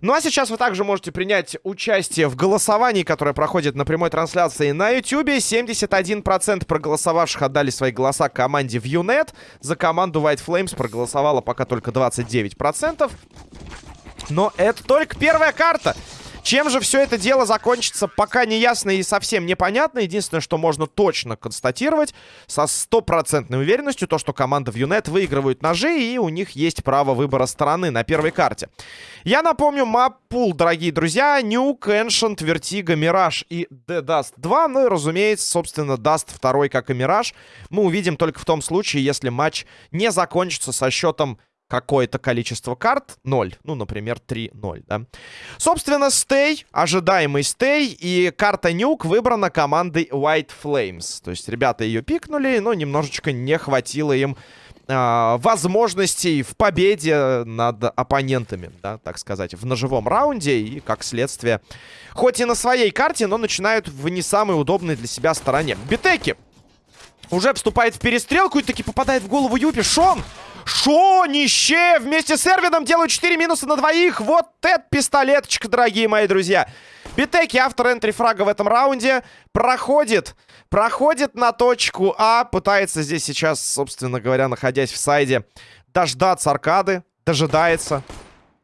Ну а сейчас вы также можете принять участие в голосовании, которое проходит на прямой трансляции на YouTube. 71% проголосовавших отдали свои голоса команде ViewNet. За команду White Flames проголосовало пока только 29%. Но это только первая карта. Чем же все это дело закончится, пока не ясно и совсем непонятно. Единственное, что можно точно констатировать со стопроцентной уверенностью, то, что команда в Юнет выигрывает ножи, и у них есть право выбора стороны на первой карте. Я напомню, маппул, дорогие друзья, Nuke, Ancient, Vertigo, Mirage и Dust 2. Ну и, разумеется, собственно, Dust 2, как и Mirage, мы увидим только в том случае, если матч не закончится со счетом какое-то количество карт 0. Ну, например, 3-0, да. Собственно, стей, ожидаемый стей, и карта нюк выбрана командой White Flames. То есть ребята ее пикнули, но немножечко не хватило им э, возможностей в победе над оппонентами, да, так сказать, в ножевом раунде. И, как следствие, хоть и на своей карте, но начинают в не самой удобной для себя стороне. Битеки уже вступает в перестрелку и таки попадает в голову Юпи. Шон! Шонище вместе с Эрвином делают 4 минуса на двоих. Вот это пистолеточка, дорогие мои друзья. Битеки, автор энтри фрага в этом раунде, проходит. Проходит на точку А. Пытается здесь сейчас, собственно говоря, находясь в сайде, дождаться аркады. Дожидается.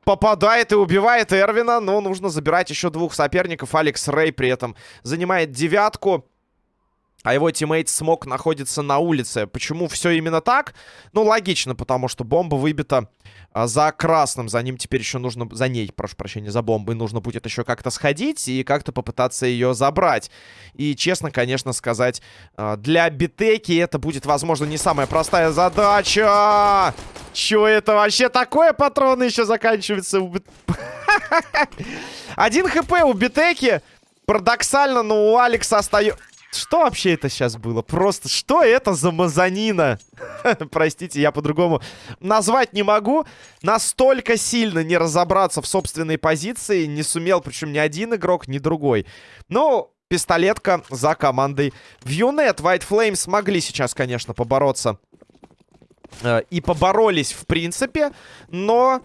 Попадает и убивает Эрвина. Но нужно забирать еще двух соперников. Алекс Рэй при этом занимает девятку а его тиммейт Смок находится на улице. Почему все именно так? Ну, логично, потому что бомба выбита а, за красным. За ним теперь еще нужно... За ней, прошу прощения, за бомбой нужно будет еще как-то сходить и как-то попытаться ее забрать. И, честно, конечно, сказать, а, для битеки это будет, возможно, не самая простая задача. Че это вообще такое? Патроны еще заканчиваются. Один хп у битеки. Парадоксально, но у Алекса остается... Что вообще это сейчас было? Просто что это за мазанина? Простите, я по-другому назвать не могу. Настолько сильно не разобраться в собственной позиции не сумел, причем ни один игрок, ни другой. Ну, пистолетка за командой Вьюнет. White Flames смогли сейчас, конечно, побороться. Э, и поборолись, в принципе, но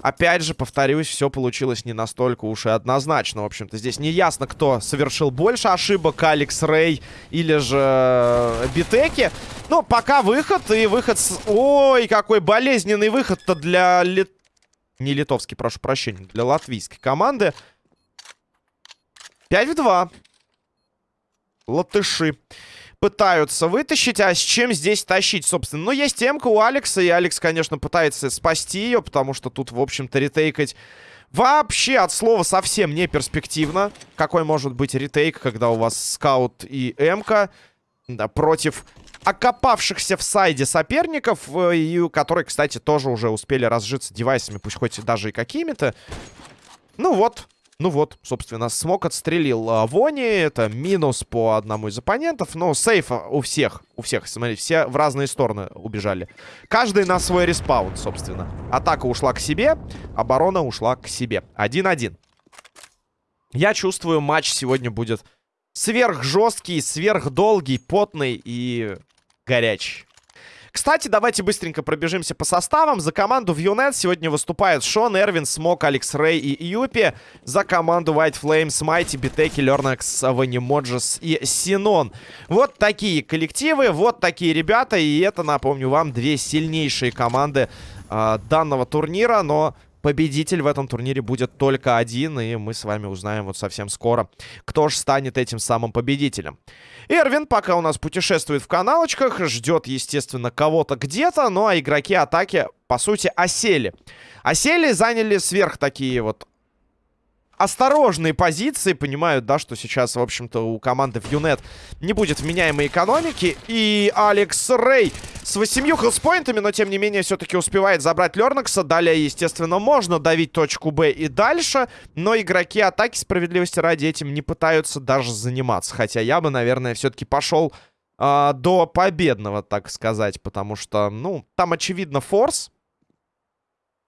Опять же, повторюсь, все получилось не настолько уж и однозначно. В общем-то, здесь не ясно, кто совершил больше ошибок, Алекс Рэй или же э, Битеки. Но пока выход, и выход с... Ой, какой болезненный выход-то для... Лит... Не литовский, прошу прощения, для латвийской команды. 5 в 2. Латыши пытаются вытащить. А с чем здесь тащить, собственно? Ну, есть темка у Алекса, и Алекс, конечно, пытается спасти ее, потому что тут, в общем-то, ретейкать вообще от слова совсем не перспективно. Какой может быть ретейк, когда у вас скаут и эмка да, против окопавшихся в сайде соперников, э, и которые, кстати, тоже уже успели разжиться девайсами, пусть хоть даже и какими-то. Ну вот, ну вот, собственно, Смок отстрелил а, Вони. Это минус по одному из оппонентов. Но save у всех. У всех, смотрите, все в разные стороны убежали. Каждый на свой респаун, собственно. Атака ушла к себе, оборона ушла к себе. 1-1. Я чувствую, матч сегодня будет сверхжесткий, сверхдолгий, потный и горячий. Кстати, давайте быстренько пробежимся по составам. За команду в Юнет сегодня выступают Шон, Эрвин, Смок, Алекс Рэй и Юпи. За команду White Flames, Майти, Битеки, Лернекс, Ванимоджес и Синон. Вот такие коллективы, вот такие ребята. И это, напомню вам, две сильнейшие команды э, данного турнира. Но победитель в этом турнире будет только один, и мы с вами узнаем вот совсем скоро, кто же станет этим самым победителем. Эрвин пока у нас путешествует в каналочках, ждет, естественно, кого-то где-то, ну а игроки атаки, по сути, осели. Осели, заняли сверх такие вот осторожные позиции. Понимают, да, что сейчас, в общем-то, у команды в Юнет не будет вменяемой экономики. И Алекс Рэй с 8 хелспоинтами, но, тем не менее, все-таки успевает забрать Лернакса. Далее, естественно, можно давить точку Б и дальше. Но игроки атаки, справедливости ради, этим не пытаются даже заниматься. Хотя я бы, наверное, все-таки пошел э, до победного, так сказать. Потому что, ну, там, очевидно, форс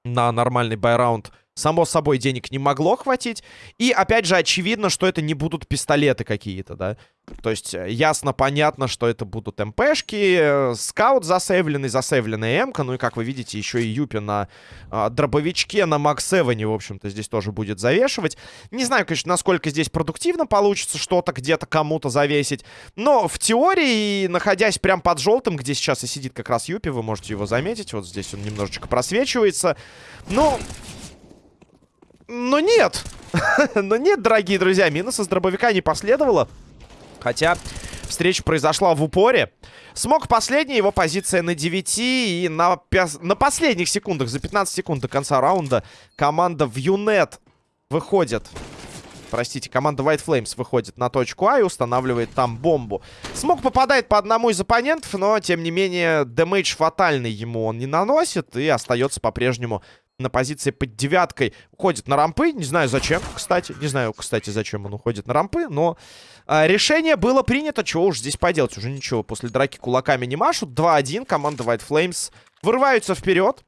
на нормальный байраунд Само собой, денег не могло хватить. И, опять же, очевидно, что это не будут пистолеты какие-то, да. То есть, э, ясно, понятно, что это будут МПшки, э, скаут засейвленный, засейвленная МК. Ну и, как вы видите, еще и Юпи на э, дробовичке, на Макс Эване, в общем-то, здесь тоже будет завешивать. Не знаю, конечно, насколько здесь продуктивно получится что-то где-то кому-то завесить. Но в теории, находясь прям под желтым, где сейчас и сидит как раз Юпи, вы можете его заметить. Вот здесь он немножечко просвечивается. Ну... Но нет. Но нет, дорогие друзья, минуса с дробовика не последовало. Хотя встреча произошла в упоре. Смог последний, его позиция на 9. И на, на последних секундах, за 15 секунд до конца раунда, команда в Юнет выходит. Простите, команда White Flames выходит на точку А и устанавливает там бомбу. Смог попадает по одному из оппонентов, но, тем не менее, дэмэдж фатальный ему он не наносит и остается по-прежнему на позиции под девяткой. Уходит на рампы. Не знаю, зачем, кстати. Не знаю, кстати, зачем он уходит на рампы. Но а, решение было принято. Чего уж здесь поделать? Уже ничего. После драки кулаками не машут. 2-1. Команда White Flames вырываются вперед.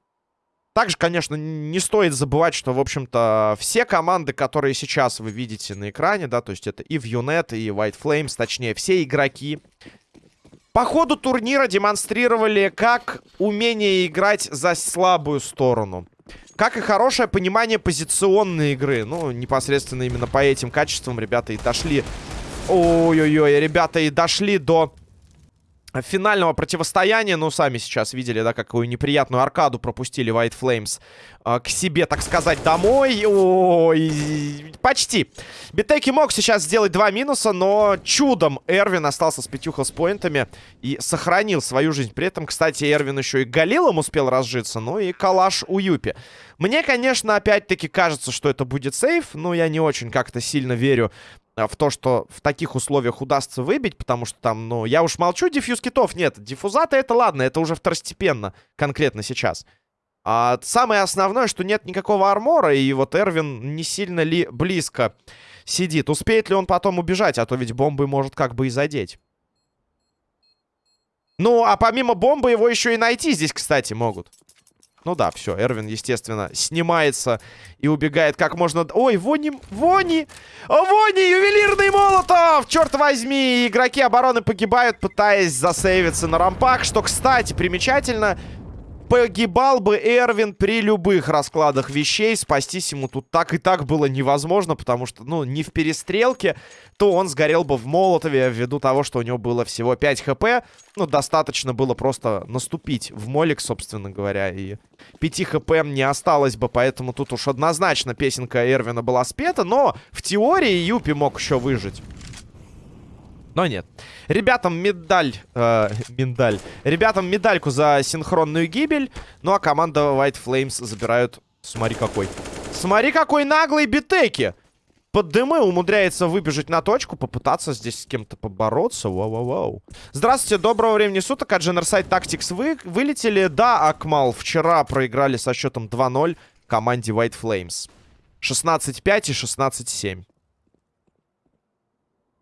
Также, конечно, не стоит забывать, что, в общем-то, все команды, которые сейчас вы видите на экране, да, то есть это и Vionet, и White Flames, точнее, все игроки, по ходу турнира демонстрировали как умение играть за слабую сторону. Как и хорошее понимание позиционной игры. Ну, непосредственно именно по этим качествам ребята и дошли... Ой-ой-ой, ребята и дошли до финального противостояния. Ну, сами сейчас видели, да, какую неприятную аркаду пропустили White Flames э, к себе, так сказать, домой. Ой, почти. Битеки мог сейчас сделать два минуса, но чудом Эрвин остался с пятью хелспоинтами и сохранил свою жизнь. При этом, кстати, Эрвин еще и Галилом успел разжиться, ну и калаш у Юпи. Мне, конечно, опять-таки кажется, что это будет сейф, но я не очень как-то сильно верю в то, что в таких условиях удастся выбить, потому что там, ну, я уж молчу, диффьюз китов нет. Диффузаты это ладно, это уже второстепенно конкретно сейчас. А самое основное, что нет никакого армора, и вот Эрвин не сильно ли близко сидит. Успеет ли он потом убежать, а то ведь бомбы может как бы и задеть. Ну, а помимо бомбы его еще и найти здесь, кстати, могут. Ну да, все, Эрвин, естественно, снимается и убегает как можно... Ой, Вони... Вони! Вони! Ювелирный Молотов! Черт возьми! Игроки обороны погибают, пытаясь засейвиться на рампах, что, кстати, примечательно погибал бы Эрвин при любых раскладах вещей. Спастись ему тут так и так было невозможно, потому что, ну, не в перестрелке, то он сгорел бы в Молотове ввиду того, что у него было всего 5 хп. Ну, достаточно было просто наступить в молик, собственно говоря, и 5 хп не осталось бы, поэтому тут уж однозначно песенка Эрвина была спета, но в теории Юпи мог еще выжить. Но нет. Ребятам медаль... Э, медаль. Ребятам медальку за синхронную гибель. Ну, а команда White Flames забирают... Смотри какой. Смотри какой наглый битеки. Под дымы умудряется выбежать на точку, попытаться здесь с кем-то побороться. Вау-вау-вау. Здравствуйте, доброго времени суток. От Generside Tactics вы вылетели. Да, Акмал, вчера проиграли со счетом 2-0 команде White Flames. 16-5 и 16-7.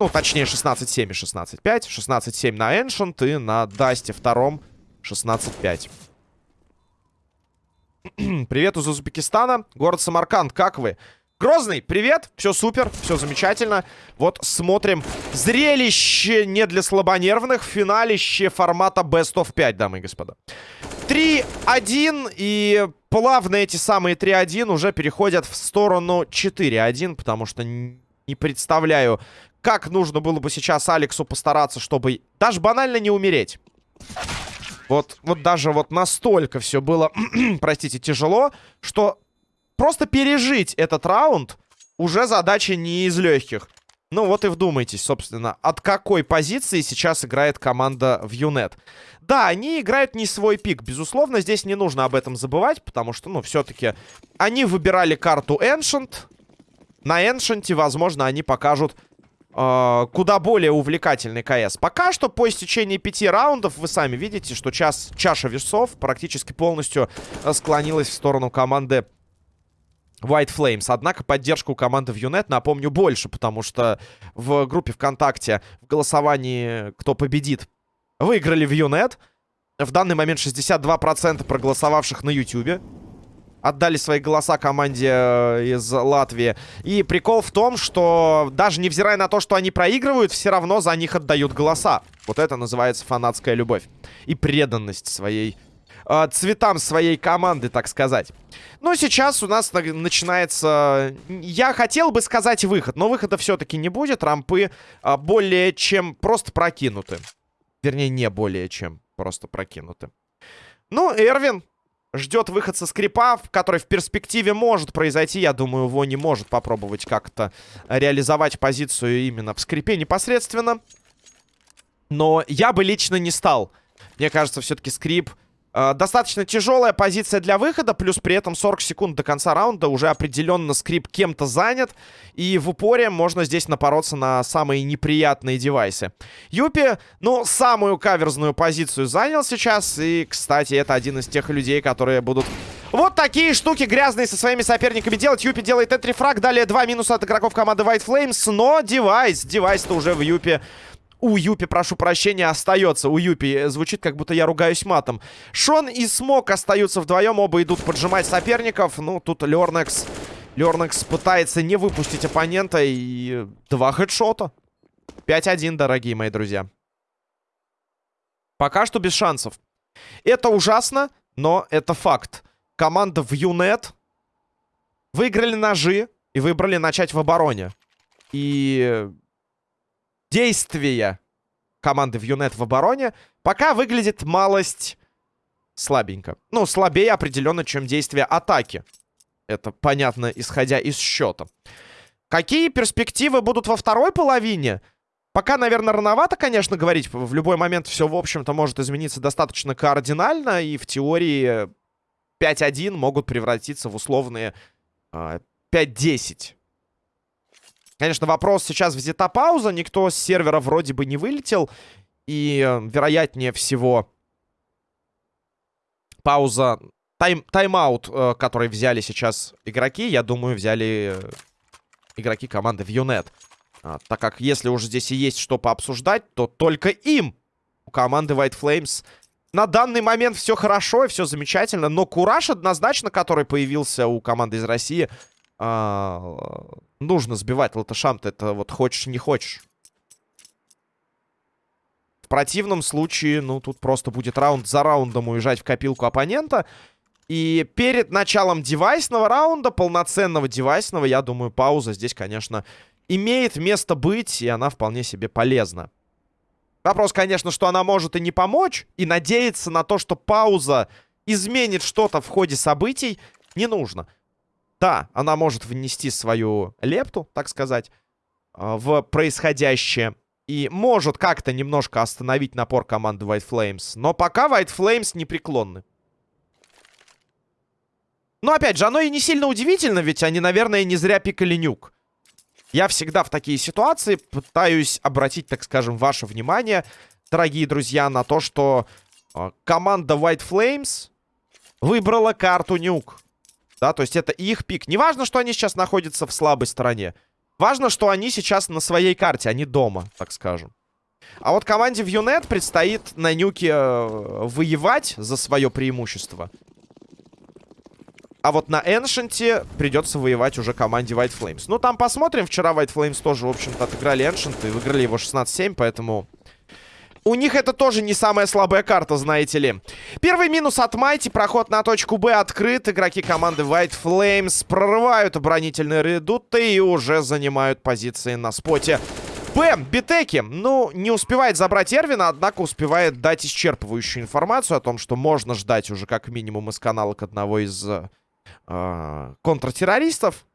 Ну, точнее, 16-7 и 16-5. 16-7 на Ancient и на Дасте втором 16-5. Привет из Узбекистана. Город Самарканд, как вы? Грозный, привет, все супер, все замечательно. Вот смотрим зрелище не для слабонервных, финалище формата Best of 5, дамы и господа. 3-1, и плавно эти самые 3-1 уже переходят в сторону 4-1, потому что не представляю, как нужно было бы сейчас Алексу постараться, чтобы даже банально не умереть. Вот, вот даже вот настолько все было, простите, тяжело, что просто пережить этот раунд уже задача не из легких. Ну вот и вдумайтесь, собственно, от какой позиции сейчас играет команда в Юнет. Да, они играют не свой пик. Безусловно, здесь не нужно об этом забывать, потому что, ну, все-таки они выбирали карту Ancient. На Ancient, возможно, они покажут э, куда более увлекательный КС. Пока что по истечении пяти раундов вы сами видите, что час, чаша весов практически полностью э, склонилась в сторону команды White Flames. Однако поддержка у команды в Юнет, напомню, больше, потому что в группе ВКонтакте в голосовании «Кто победит» выиграли в Юнет. В данный момент 62% проголосовавших на Ютубе. Отдали свои голоса команде э, из Латвии. И прикол в том, что даже невзирая на то, что они проигрывают, все равно за них отдают голоса. Вот это называется фанатская любовь. И преданность своей... Э, цветам своей команды, так сказать. Ну, сейчас у нас начинается... Я хотел бы сказать выход, но выхода все-таки не будет. Рампы э, более чем просто прокинуты. Вернее, не более чем просто прокинуты. Ну, Эрвин ждет выход со скрипа, который в перспективе может произойти. Я думаю, его не может попробовать как-то реализовать позицию именно в скрипе непосредственно. Но я бы лично не стал. Мне кажется, все-таки скрип достаточно тяжелая позиция для выхода, плюс при этом 40 секунд до конца раунда уже определенно скрип кем-то занят. И в упоре можно здесь напороться на самые неприятные девайсы. Юпи, ну, самую каверзную позицию занял сейчас. И, кстати, это один из тех людей, которые будут вот такие штуки грязные со своими соперниками делать. Юпи делает энтрифраг. Далее два минуса от игроков команды White Flames. Но девайс, девайс-то уже в Юпи у Юпи, прошу прощения, остается. У Юпи звучит, как будто я ругаюсь матом. Шон и Смок остаются вдвоем. Оба идут поджимать соперников. Ну, тут Лернекс... Лернекс пытается не выпустить оппонента. И два хедшота. 5-1, дорогие мои друзья. Пока что без шансов. Это ужасно, но это факт. Команда в Юнет выиграли ножи и выбрали начать в обороне. И действия команды в Юнет в обороне пока выглядит малость слабенько. Ну, слабее определенно, чем действия атаки. Это понятно, исходя из счета. Какие перспективы будут во второй половине? Пока, наверное, рановато, конечно, говорить. В любой момент все, в общем-то, может измениться достаточно кардинально. И в теории 5-1 могут превратиться в условные э, 5-10. Конечно, вопрос сейчас взята пауза. Никто с сервера вроде бы не вылетел. И, э, вероятнее всего, пауза... Тайм, тайм-аут, э, который взяли сейчас игроки, я думаю, взяли э, игроки команды Вьюнет. А, так как если уже здесь и есть что пообсуждать, то только им, у команды White Flames, на данный момент все хорошо и все замечательно. Но кураж однозначно, который появился у команды из России, а, нужно сбивать латышам-то. Это вот хочешь, не хочешь. В противном случае, ну, тут просто будет раунд за раундом уезжать в копилку оппонента. И перед началом девайсного раунда, полноценного девайсного, я думаю, пауза здесь, конечно, имеет место быть, и она вполне себе полезна. Вопрос, конечно, что она может и не помочь, и надеяться на то, что пауза изменит что-то в ходе событий, не нужно. Да, она может внести свою лепту, так сказать, а, в происходящее. И может как-то немножко остановить напор команды White Flames. Но пока White Flames непреклонны. Но опять же, оно и не сильно удивительно, ведь они, наверное, не зря пикали нюк. Я всегда в такие ситуации пытаюсь обратить, так скажем, ваше внимание, дорогие друзья, на то, что э, команда White Flames выбрала карту нюк. Да, то есть это их пик. Не важно, что они сейчас находятся в слабой стороне. Важно, что они сейчас на своей карте, они дома, так скажем. А вот команде в Юнет предстоит на нюке э, воевать за свое преимущество. А вот на Эншенте придется воевать уже команде White Flames. Ну, там посмотрим. Вчера White Flames тоже, в общем-то, отыграли Эншент и выиграли его 16-7, поэтому у них это тоже не самая слабая карта, знаете ли. Первый минус от Майти. Проход на точку Б открыт. Игроки команды White Flames прорывают оборонительные редуты и уже занимают позиции на споте. Б. Битеки. Ну, не успевает забрать Эрвина, однако успевает дать исчерпывающую информацию о том, что можно ждать уже как минимум из каналок одного из э, контртеррористов.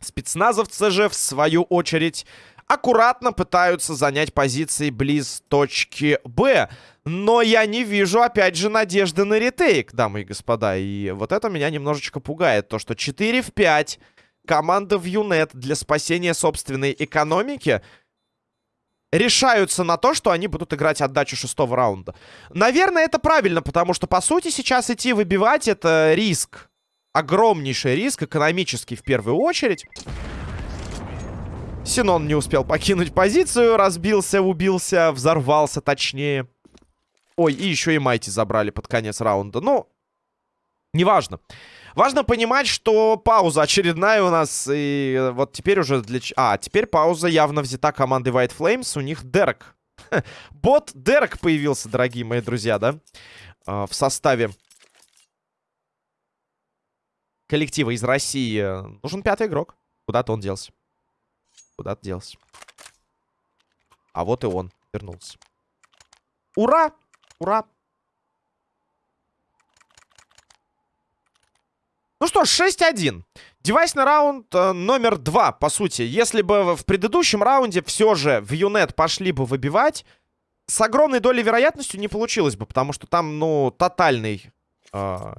Спецназовцы же, в свою очередь, аккуратно пытаются занять позиции близ точки Б. Но я не вижу, опять же, надежды на ретейк, дамы и господа. И вот это меня немножечко пугает. То, что 4 в 5 команда в Юнет для спасения собственной экономики решаются на то, что они будут играть отдачу шестого раунда. Наверное, это правильно, потому что, по сути, сейчас идти выбивать это риск. Огромнейший риск, экономический в первую очередь. Синон не успел покинуть позицию, разбился, убился, взорвался точнее. Ой, и еще и Майти забрали под конец раунда. Ну, Неважно. Важно понимать, что пауза очередная у нас. И вот теперь уже для... А, теперь пауза явно взята командой White Flames. У них Дерек. Бот Дерек появился, дорогие мои друзья, да? А, в составе коллектива из России. Нужен пятый игрок. Куда-то он делся. Куда-то делся. А вот и он вернулся. Ура! Ура! Ну что ж, 6-1. Девайсный раунд э, номер два, по сути. Если бы в предыдущем раунде все же в Юнет пошли бы выбивать, с огромной долей вероятностью не получилось бы, потому что там, ну, тотальный, э,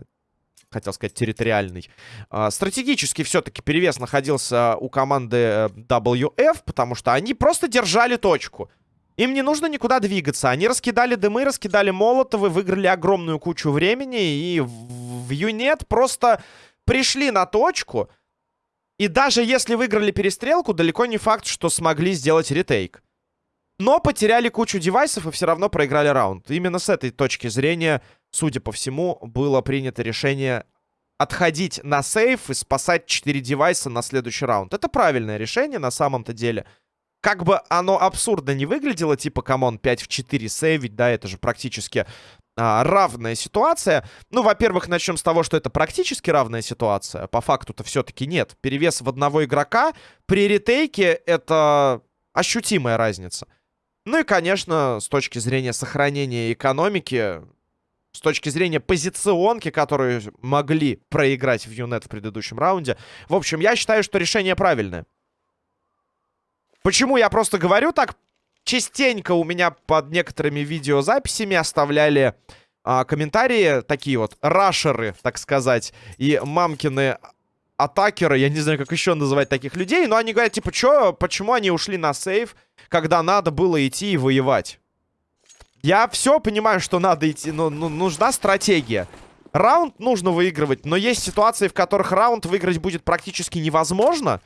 хотел сказать, территориальный. Э, стратегически все-таки перевес находился у команды э, WF, потому что они просто держали точку. Им не нужно никуда двигаться. Они раскидали дымы, раскидали молотовы, выиграли огромную кучу времени. И в Юнет просто пришли на точку. И даже если выиграли перестрелку, далеко не факт, что смогли сделать ретейк. Но потеряли кучу девайсов и все равно проиграли раунд. Именно с этой точки зрения, судя по всему, было принято решение отходить на save и спасать 4 девайса на следующий раунд. Это правильное решение на самом-то деле. Как бы оно абсурдно не выглядело, типа, come on, 5 в 4 сейвить, да, это же практически а, равная ситуация. Ну, во-первых, начнем с того, что это практически равная ситуация. По факту-то все-таки нет. Перевес в одного игрока при ретейке это ощутимая разница. Ну и, конечно, с точки зрения сохранения экономики, с точки зрения позиционки, которые могли проиграть в Юнет в предыдущем раунде. В общем, я считаю, что решение правильное. Почему я просто говорю так? частенько у меня под некоторыми видеозаписями оставляли а, комментарии, такие вот рашеры, так сказать, и мамкины атакеры, я не знаю, как еще называть таких людей, но они говорят, типа, чё, почему они ушли на сейв, когда надо было идти и воевать? Я все понимаю, что надо идти, но ну, нужна стратегия. Раунд нужно выигрывать, но есть ситуации, в которых раунд выиграть будет практически невозможно,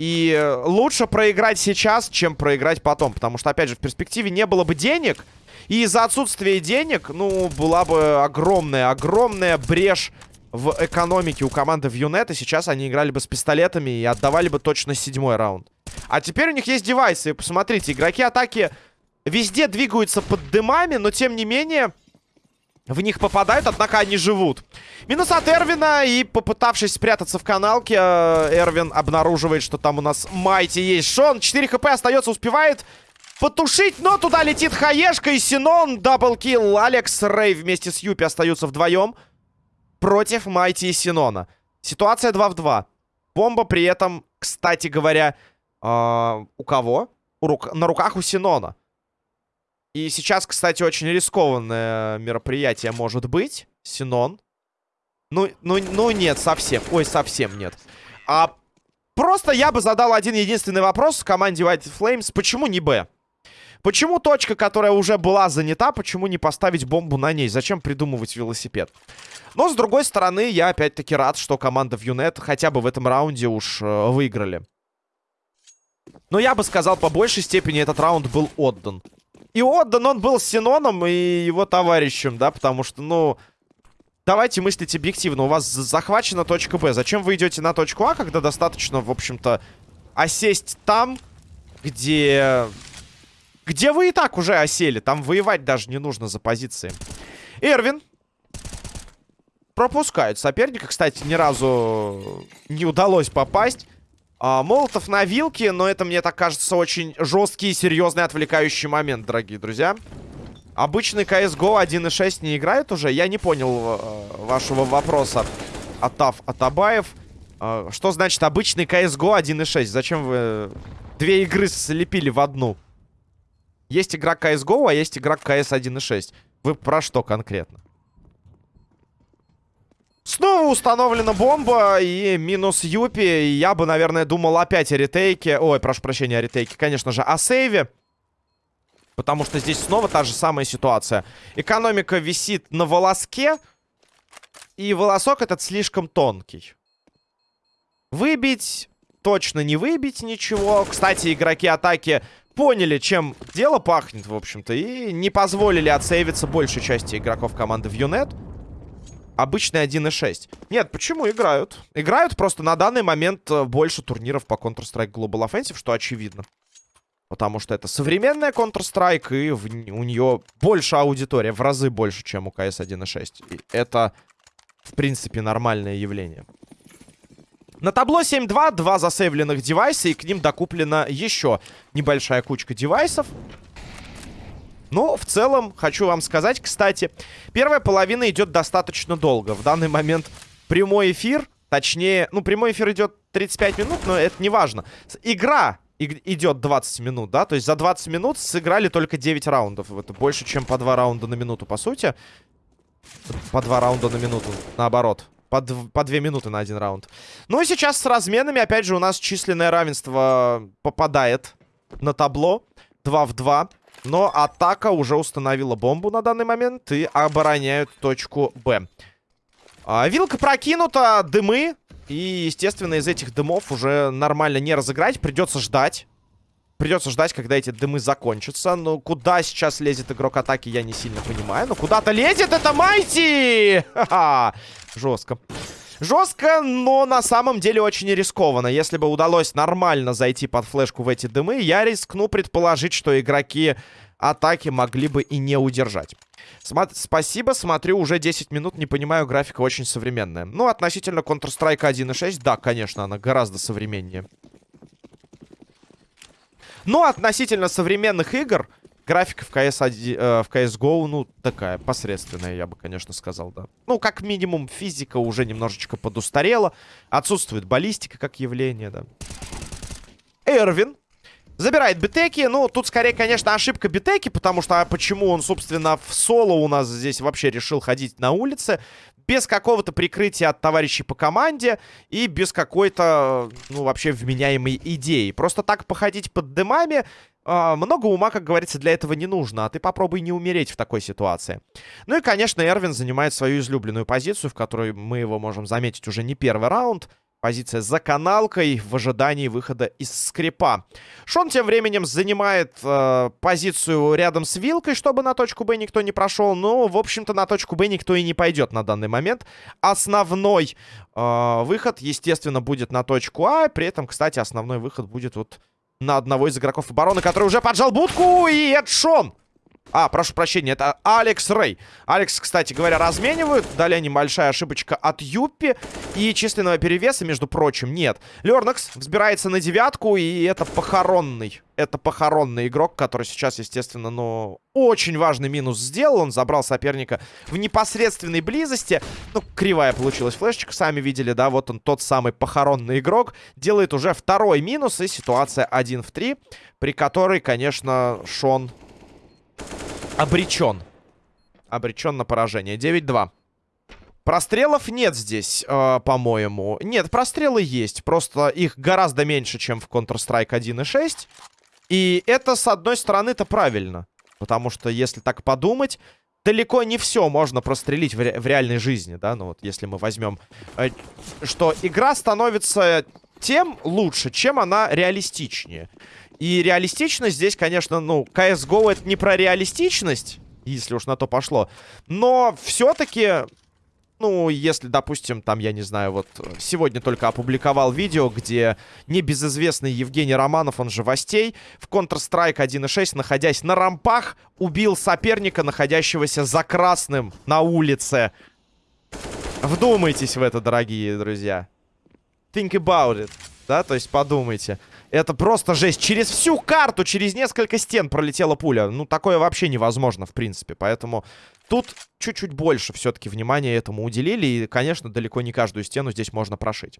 и лучше проиграть сейчас, чем проиграть потом. Потому что, опять же, в перспективе не было бы денег. И из-за отсутствия денег, ну, была бы огромная, огромная брешь в экономике у команды в Юнет. И сейчас они играли бы с пистолетами и отдавали бы точно седьмой раунд. А теперь у них есть девайсы. Посмотрите, игроки атаки везде двигаются под дымами, но тем не менее в них попадают, однако они живут. Минус от Эрвина, и попытавшись спрятаться в каналке, э, Эрвин обнаруживает, что там у нас Майти есть. Шон, 4 хп остается, успевает потушить, но туда летит Хаешка и Синон. Даблкил. Алекс Рэй вместе с Юпи остаются вдвоем против Майти и Синона. Ситуация 2 в 2. Бомба при этом, кстати говоря, э, у кого? У рук... На руках у Синона. И сейчас, кстати, очень рискованное мероприятие может быть. Синон. Ну, ну, ну нет, совсем. Ой, совсем нет. А просто я бы задал один единственный вопрос команде White Flames. Почему не Б? Почему точка, которая уже была занята, почему не поставить бомбу на ней? Зачем придумывать велосипед? Но, с другой стороны, я опять-таки рад, что команда в Юнет хотя бы в этом раунде уж э, выиграли. Но я бы сказал, по большей степени этот раунд был отдан. И отдан он был Синоном и его товарищем, да, потому что, ну... Давайте мыслить объективно. У вас захвачена точка Б. Зачем вы идете на точку А, когда достаточно, в общем-то, осесть там, где... Где вы и так уже осели. Там воевать даже не нужно за позиции. Эрвин. Пропускают соперника. Кстати, ни разу не удалось попасть. А, Молотов на вилке, но это, мне так кажется, очень жесткий и серьезный отвлекающий момент, дорогие друзья. Обычный CSGO 1.6 не играет уже? Я не понял э, вашего вопроса, Атав Атабаев. Э, что значит обычный CSGO 1.6? Зачем вы две игры слепили в одну? Есть игра CSGO, а есть игра CS 1.6. Вы про что конкретно? Снова установлена бомба и минус Юпи. Я бы, наверное, думал опять о ретейке. Ой, прошу прощения, о ретейке. Конечно же, о сейве. Потому что здесь снова та же самая ситуация. Экономика висит на волоске. И волосок этот слишком тонкий. Выбить... Точно не выбить ничего. Кстати, игроки атаки поняли, чем дело пахнет, в общем-то. И не позволили отсейвиться большей части игроков команды в Юнет. Обычный 1.6. Нет, почему играют? Играют просто на данный момент э, больше турниров по Counter-Strike Global Offensive, что очевидно. Потому что это современная Counter-Strike, и в, у нее больше аудитория, в разы больше, чем у CS 1.6. И это, в принципе, нормальное явление. На табло 7-2, два засейвленных девайса, и к ним докуплена еще небольшая кучка девайсов. Ну, в целом, хочу вам сказать, кстати, первая половина идет достаточно долго. В данный момент прямой эфир, точнее, ну, прямой эфир идет 35 минут, но это не важно. Игра идет 20 минут, да? То есть за 20 минут сыграли только 9 раундов. Это больше, чем по 2 раунда на минуту, по сути. По 2 раунда на минуту, наоборот. По, по 2 минуты на один раунд. Ну и сейчас с разменами, опять же, у нас численное равенство попадает на табло. 2 в 2. Но атака уже установила бомбу на данный момент и обороняют точку Б. А, вилка прокинута, дымы. И, естественно, из этих дымов уже нормально не разыграть. Придется ждать. Придется ждать, когда эти дымы закончатся. Но куда сейчас лезет игрок атаки, я не сильно понимаю. Но куда-то лезет это Майти! Ха-ха! Жестко. Жестко, но на самом деле очень рискованно. Если бы удалось нормально зайти под флешку в эти дымы, я рискну предположить, что игроки атаки могли бы и не удержать. Сма спасибо, смотрю, уже 10 минут, не понимаю, графика очень современная. Ну, относительно Counter-Strike 1.6, да, конечно, она гораздо современнее. Но относительно современных игр, Графика в, CS 1, э, в CSGO, ну, такая посредственная, я бы, конечно, сказал, да. Ну, как минимум, физика уже немножечко подустарела. Отсутствует баллистика как явление, да. Эрвин забирает битеки. Ну, тут скорее, конечно, ошибка битеки, потому что а почему он, собственно, в соло у нас здесь вообще решил ходить на улице без какого-то прикрытия от товарищей по команде и без какой-то, ну, вообще вменяемой идеи. Просто так походить под дымами а, много ума, как говорится, для этого не нужно, а ты попробуй не умереть в такой ситуации. Ну и, конечно, Эрвин занимает свою излюбленную позицию, в которой мы его можем заметить уже не первый раунд. Позиция за каналкой в ожидании выхода из скрипа. Шон тем временем занимает э, позицию рядом с вилкой, чтобы на точку Б никто не прошел. Но, в общем-то, на точку Б никто и не пойдет на данный момент. Основной э, выход, естественно, будет на точку А. При этом, кстати, основной выход будет вот на одного из игроков обороны, который уже поджал будку. И это. А, прошу прощения, это Алекс Рэй. Алекс, кстати говоря, разменивают. Далее небольшая ошибочка от Юппи. И численного перевеса, между прочим, нет. Лернакс взбирается на девятку, и это похоронный. Это похоронный игрок, который сейчас, естественно, ну, очень важный минус сделал. Он забрал соперника в непосредственной близости. Ну, кривая получилась флешечка, сами видели, да? Вот он, тот самый похоронный игрок. Делает уже второй минус, и ситуация 1 в 3, при которой, конечно, Шон обречен. Обречен на поражение. 9-2. Прострелов нет здесь, э, по-моему. Нет, прострелы есть. Просто их гораздо меньше, чем в Counter-Strike 1.6. И это, с одной стороны-то правильно. Потому что, если так подумать, далеко не все можно прострелить в, ре в реальной жизни, да? Ну вот, если мы возьмем, э, что игра становится тем лучше, чем она реалистичнее. И реалистичность здесь, конечно, ну, CSGO это не про реалистичность, если уж на то пошло. Но все-таки, ну, если, допустим, там, я не знаю, вот сегодня только опубликовал видео, где небезызвестный Евгений Романов, он же Востей, в Counter-Strike 1.6, находясь на рампах, убил соперника, находящегося за красным на улице. Вдумайтесь в это, дорогие друзья. Think about it, да, то есть подумайте. Это просто жесть. Через всю карту, через несколько стен пролетела пуля. Ну, такое вообще невозможно, в принципе. Поэтому тут чуть-чуть больше все-таки внимания этому уделили. И, конечно, далеко не каждую стену здесь можно прошить.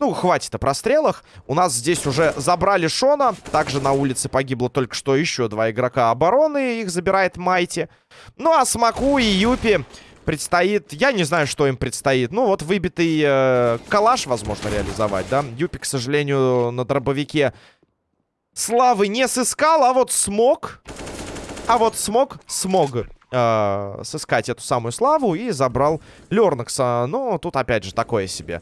Ну, хватит о прострелах. У нас здесь уже забрали Шона. Также на улице погибло только что еще два игрока обороны. Их забирает Майти. Ну, а Смаку и Юпи предстоит... Я не знаю, что им предстоит. Ну, вот выбитый э, калаш, возможно, реализовать, да? Юпи, к сожалению, на дробовике славы не сыскал, а вот смог... А вот смог, смог э, сыскать эту самую славу и забрал Лернакса. Но тут, опять же, такое себе.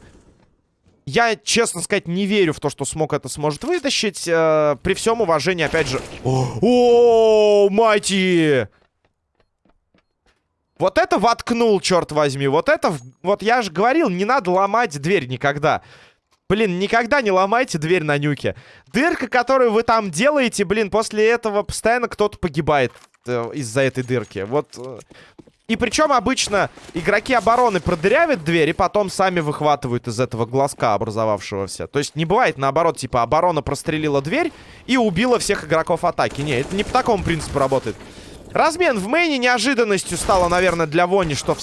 Я, честно сказать, не верю в то, что смог это сможет вытащить. Э, при всем уважении, опять же... -о Майти! Вот это воткнул, черт возьми. Вот это... Вот я же говорил, не надо ломать дверь никогда. Блин, никогда не ломайте дверь на нюке. Дырка, которую вы там делаете, блин, после этого постоянно кто-то погибает э, из-за этой дырки. Вот... Э, и причем обычно игроки обороны продырявят дверь и потом сами выхватывают из этого глазка образовавшегося. То есть не бывает наоборот, типа оборона прострелила дверь и убила всех игроков атаки. Не, это не по такому принципу работает. Размен в мейне неожиданностью стало, наверное, для Вони, что в,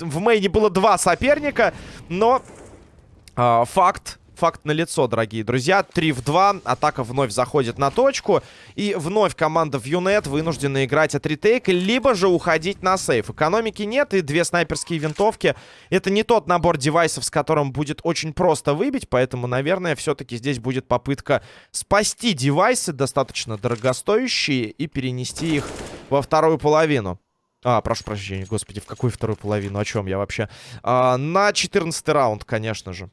в мейне было два соперника. Но э, факт факт на лицо, дорогие друзья. 3 в 2. Атака вновь заходит на точку. И вновь команда в Юнет вынуждена играть от ретейка, либо же уходить на сейф. Экономики нет, и две снайперские винтовки. Это не тот набор девайсов, с которым будет очень просто выбить, поэтому, наверное, все-таки здесь будет попытка спасти девайсы, достаточно дорогостоящие, и перенести их во вторую половину. А, прошу прощения, господи, в какую вторую половину? О чем я вообще? А, на 14 раунд, конечно же.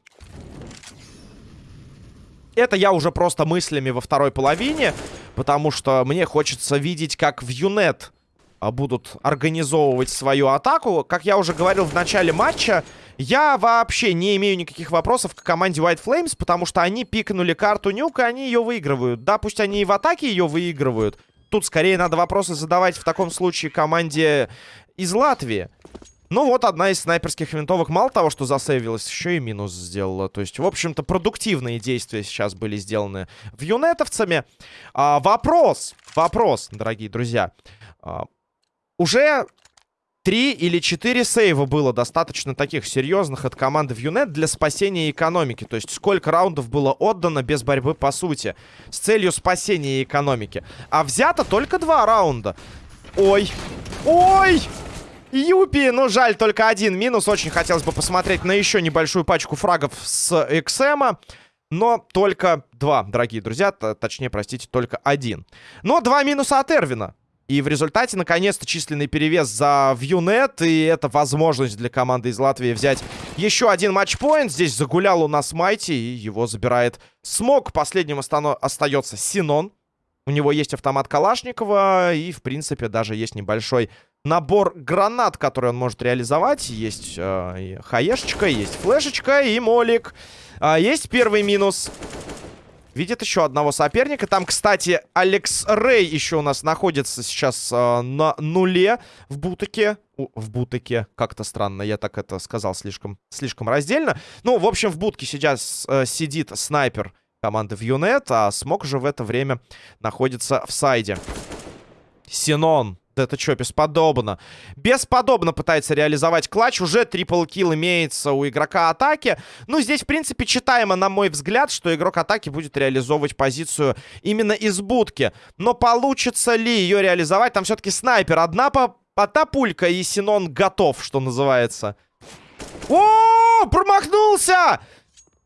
Это я уже просто мыслями во второй половине, потому что мне хочется видеть, как в Юнет а, будут организовывать свою атаку. Как я уже говорил в начале матча, я вообще не имею никаких вопросов к команде White Flames, потому что они пикнули карту Нюк, и они ее выигрывают. Да, пусть они и в атаке ее выигрывают. Тут скорее надо вопросы задавать в таком случае команде из Латвии. Ну вот, одна из снайперских винтовок мало того, что засейвилась, еще и минус сделала. То есть, в общем-то, продуктивные действия сейчас были сделаны в юнетовцами. А, вопрос, вопрос, дорогие друзья. А, уже три или четыре сейва было достаточно таких серьезных от команды в Юнет для спасения экономики. То есть сколько раундов было отдано без борьбы по сути. С целью спасения экономики. А взято только два раунда. Ой. Ой! Юпи, ну жаль, только один минус. Очень хотелось бы посмотреть на еще небольшую пачку фрагов с XM. Но только два, дорогие друзья. Точнее, простите, только один. Но два минуса от Эрвина. И в результате, наконец-то, численный перевес за Вьюнет. И это возможность для команды из Латвии взять еще один матчпоинт. Здесь загулял у нас Майти, и его забирает Смог. Последним остается Синон. У него есть автомат Калашникова, и, в принципе, даже есть небольшой набор гранат, который он может реализовать. Есть э, хаешечка, есть флешечка и молик. А, есть первый минус. Видит еще одного соперника. Там, кстати, Алекс Рэй еще у нас находится сейчас э, на нуле в бутыке. В бутыке. Как-то странно, я так это сказал слишком, слишком раздельно. Ну, в общем, в будке сейчас э, сидит снайпер команды в Юнет, а Смок же в это время находится в сайде. Синон это что, бесподобно? Бесподобно пытается реализовать клатч. Уже трипл килл имеется у игрока атаки. Ну, здесь, в принципе, читаемо, на мой взгляд, что игрок атаки будет реализовывать позицию именно из будки. Но получится ли ее реализовать? Там все-таки снайпер. Одна по одна пулька, и Синон готов, что называется. О, промахнулся!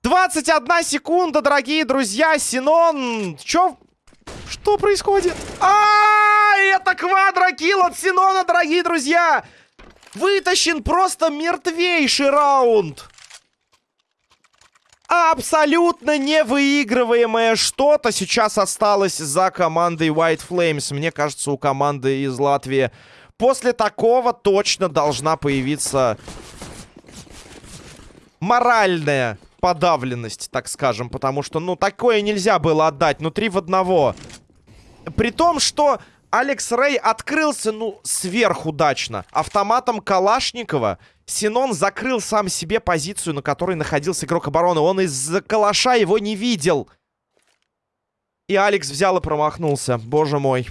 21 секунда, дорогие друзья. Синон, что что происходит? А, это квадрокилл от Синона, дорогие друзья! Вытащен просто мертвейший раунд. Абсолютно невыигрываемое что-то сейчас осталось за командой White Flames. Мне кажется, у команды из Латвии после такого точно должна появиться моральная подавленность, так скажем. Потому что, ну, такое нельзя было отдать. Ну, три в одного. При том, что Алекс Рэй открылся, ну, сверхудачно. Автоматом Калашникова Синон закрыл сам себе позицию, на которой находился игрок обороны. Он из-за калаша его не видел. И Алекс взял и промахнулся. Боже мой.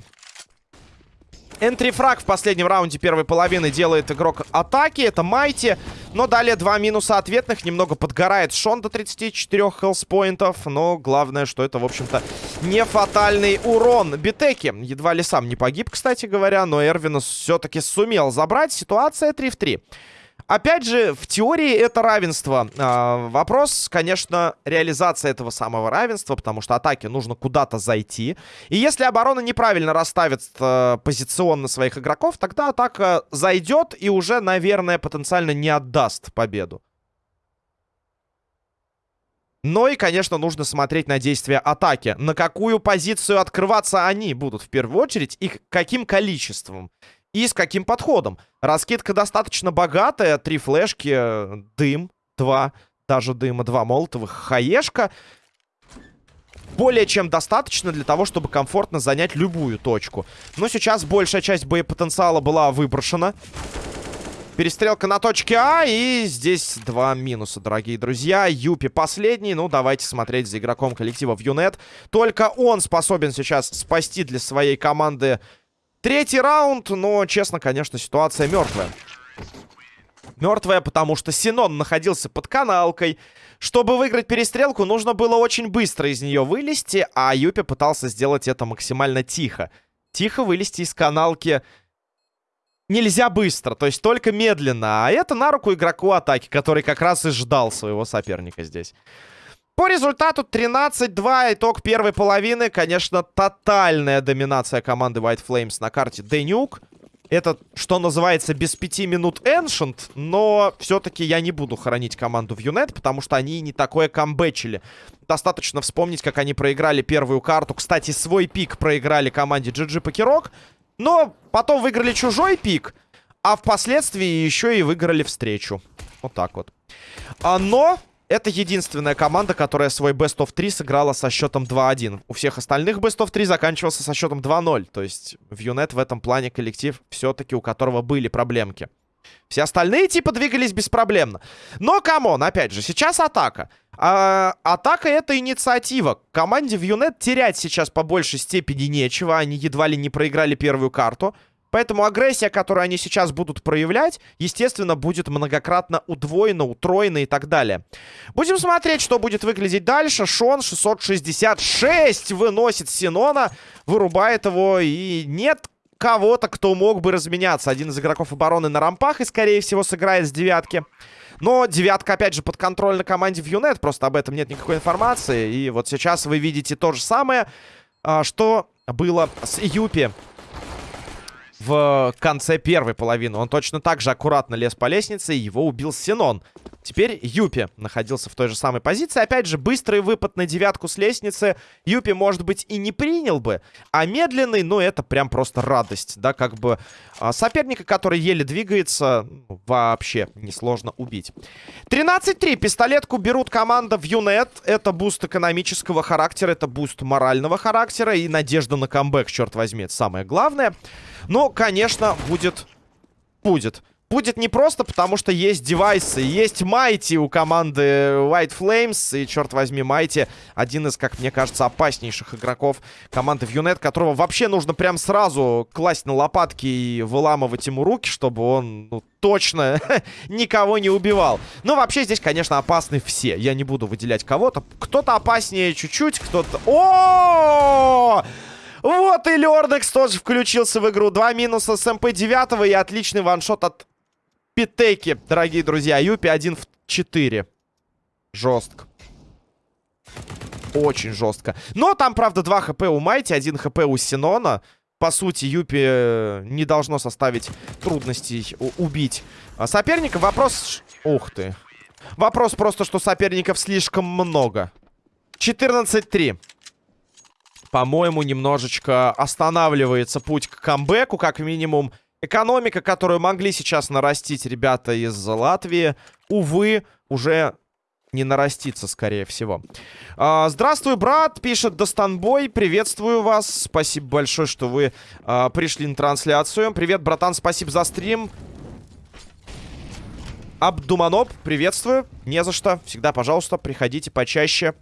Энтрифраг в последнем раунде первой половины делает игрок атаки. Это Майти. Но далее два минуса ответных. Немного подгорает Шон до 34 хелспоинтов. Но главное, что это, в общем-то, не фатальный урон. Битеки едва ли сам не погиб, кстати говоря. Но Эрвинус все-таки сумел забрать. Ситуация 3 в 3. Опять же, в теории это равенство. А, вопрос, конечно, реализация этого самого равенства, потому что атаке нужно куда-то зайти. И если оборона неправильно расставит а, позиционно своих игроков, тогда атака зайдет и уже, наверное, потенциально не отдаст победу. Но и, конечно, нужно смотреть на действия атаки. На какую позицию открываться они будут в первую очередь и каким количеством. И с каким подходом. Раскидка достаточно богатая. Три флешки, дым, два, даже дыма, два молотовых, хаешка. Более чем достаточно для того, чтобы комфортно занять любую точку. Но сейчас большая часть боепотенциала была выброшена. Перестрелка на точке А. И здесь два минуса, дорогие друзья. Юпи последний. Ну, давайте смотреть за игроком коллектива в Юнет. Только он способен сейчас спасти для своей команды третий раунд. Но, честно, конечно, ситуация мертвая. Мертвая, потому что Синон находился под каналкой. Чтобы выиграть перестрелку, нужно было очень быстро из нее вылезти. А Юпи пытался сделать это максимально тихо. Тихо вылезти из каналки нельзя быстро, то есть только медленно. А это на руку игроку атаки, который как раз и ждал своего соперника здесь. По результату 13-2, итог первой половины. Конечно, тотальная доминация команды White Flames на карте Денюк. Это, что называется, без пяти минут Ancient, но все-таки я не буду хоронить команду в Юнет, потому что они не такое камбэчили. Достаточно вспомнить, как они проиграли первую карту. Кстати, свой пик проиграли команде GG Покерок. Но потом выиграли чужой пик, а впоследствии еще и выиграли встречу. Вот так вот. А, но это единственная команда, которая свой Best of 3 сыграла со счетом 2-1. У всех остальных Best of 3 заканчивался со счетом 2-0. То есть в Юнет в этом плане коллектив все-таки у которого были проблемки. Все остальные типа двигались беспроблемно. Но, come on, опять же, сейчас атака. А, атака это инициатива. Команде в Юнет терять сейчас по большей степени нечего. Они едва ли не проиграли первую карту. Поэтому агрессия, которую они сейчас будут проявлять, естественно, будет многократно удвоена, утроена и так далее. Будем смотреть, что будет выглядеть дальше. Шон 666 выносит Синона, вырубает его. И нет кого-то, кто мог бы разменяться. Один из игроков обороны на рампах и, скорее всего, сыграет с девятки. Но девятка, опять же, под контроль на команде в Юнет. Просто об этом нет никакой информации. И вот сейчас вы видите то же самое, а, что было с Юпи в конце первой половины. Он точно так же аккуратно лез по лестнице, и его убил Синон. Теперь Юпи находился в той же самой позиции. Опять же, быстрый выпад на девятку с лестницы Юпи, может быть, и не принял бы. А медленный, ну, это прям просто радость. Да, как бы а, соперника, который еле двигается, ну, вообще несложно убить. 13-3. Пистолетку берут команда в Юнет. Это буст экономического характера, это буст морального характера и надежда на камбэк, черт возьми. Это самое главное. Но, конечно, будет... Будет. Будет непросто, потому что есть девайсы. Есть Майти у команды White Flames. И, черт возьми, Майти один из, как мне кажется, опаснейших игроков команды в Юнет, которого вообще нужно прям сразу класть на лопатки и выламывать ему руки, чтобы он ну, точно никого не убивал. Но вообще здесь, конечно, опасны все. Я не буду выделять кого-то. Кто-то опаснее чуть-чуть, кто-то... -о, -о! Вот и Лердекс тоже включился в игру. Два минуса с МП-9 и отличный ваншот от Питеки, дорогие друзья. Юпи 1 в 4. Жестко. Очень жестко. Но там, правда, 2 хп у Майти, 1 хп у Синона. По сути, Юпи э, не должно составить трудностей убить соперника. Вопрос... Ух ты. Вопрос просто, что соперников слишком много. 14-3 по-моему, немножечко останавливается путь к камбэку, как минимум. Экономика, которую могли сейчас нарастить ребята из Латвии, увы, уже не нарастится, скорее всего. А, здравствуй, брат, пишет Достанбой. Приветствую вас. Спасибо большое, что вы а, пришли на трансляцию. Привет, братан, спасибо за стрим. Абдуманоп, приветствую. Не за что. Всегда, пожалуйста, приходите почаще.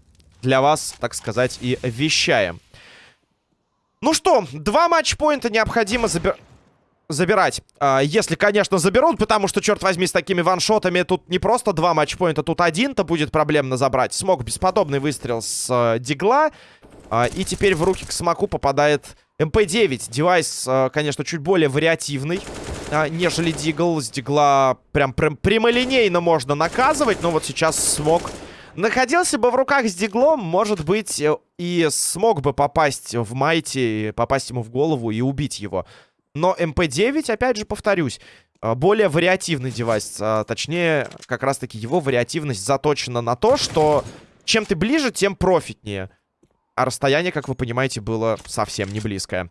Для вас, так сказать, и вещаем. Ну что, два матчпоинта необходимо забирать забирать. А, если, конечно, заберут, потому что, черт возьми, с такими ваншотами тут не просто два матчпоинта, тут один-то будет проблемно забрать. Смок бесподобный выстрел с э, дигла. Э, и теперь в руки к Смоку попадает МП-9. Девайс, э, конечно, чуть более вариативный, э, нежели дигл. С дигла прям, прям прямолинейно можно наказывать, но вот сейчас Смок Находился бы в руках с диглом, может быть, э, и смог бы попасть в Майти, попасть ему в голову и убить его. Но МП-9, опять же, повторюсь, э, более вариативный девайс. А, точнее, как раз-таки его вариативность заточена на то, что чем ты ближе, тем профитнее. А расстояние, как вы понимаете, было совсем не близкое.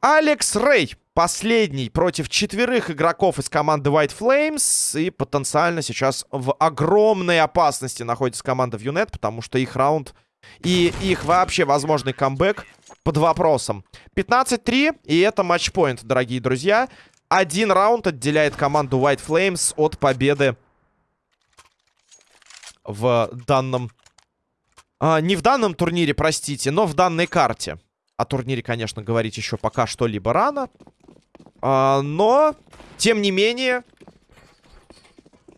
Алекс Рэй последний против четверых игроков из команды White Flames. И потенциально сейчас в огромной опасности находится команда Вьюнет, потому что их раунд и их вообще возможный камбэк под вопросом. 15-3, и это матчпоинт, дорогие друзья. Один раунд отделяет команду White Flames от победы в данном... А, не в данном турнире, простите, но в данной карте. О турнире, конечно, говорить еще пока что-либо рано. А, но, тем не менее,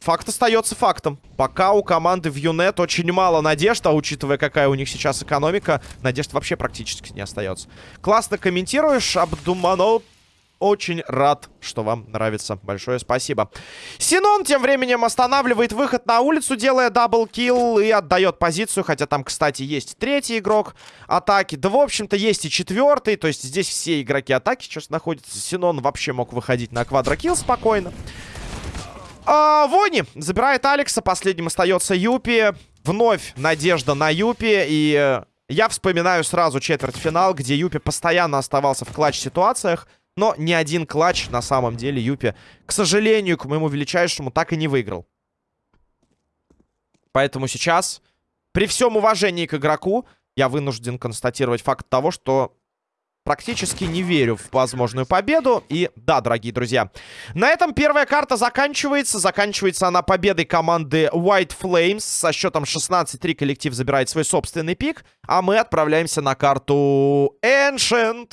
факт остается фактом. Пока у команды в Юнет очень мало надежд, а учитывая, какая у них сейчас экономика, надежд вообще практически не остается. Классно комментируешь, Абдуманов. Очень рад, что вам нравится. Большое спасибо. Синон тем временем останавливает выход на улицу, делая double kill и отдает позицию. Хотя там, кстати, есть третий игрок атаки. Да, в общем-то, есть и четвертый. То есть здесь все игроки атаки сейчас находятся. Синон вообще мог выходить на quadro kill спокойно. А, Вони забирает Алекса. Последним остается Юпи. Вновь надежда на Юпи. И э, я вспоминаю сразу четвертьфинал, где Юпи постоянно оставался в clutch-ситуациях. Но ни один клатч на самом деле Юпи, к сожалению, к моему величайшему, так и не выиграл. Поэтому сейчас, при всем уважении к игроку, я вынужден констатировать факт того, что практически не верю в возможную победу. И да, дорогие друзья, на этом первая карта заканчивается. Заканчивается она победой команды White Flames. Со счетом 16-3 коллектив забирает свой собственный пик. А мы отправляемся на карту Ancient.